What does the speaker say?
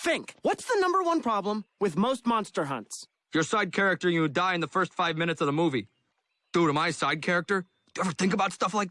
Think, what's the number one problem with most monster hunts? Your side character, you die in the first five minutes of the movie. Dude, am I a side character? Do you ever think about stuff like that?